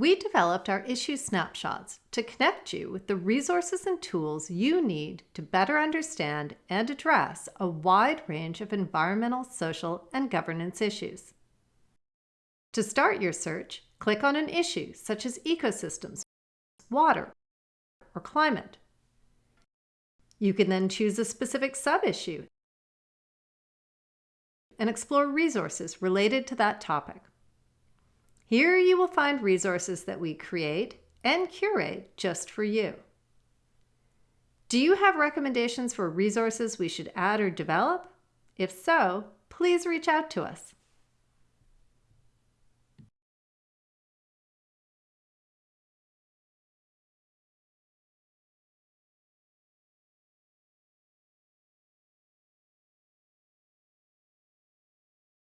We developed our issue snapshots to connect you with the resources and tools you need to better understand and address a wide range of environmental, social, and governance issues. To start your search, click on an issue such as ecosystems, water, or climate. You can then choose a specific sub-issue and explore resources related to that topic. Here you will find resources that we create and curate just for you. Do you have recommendations for resources we should add or develop? If so, please reach out to us.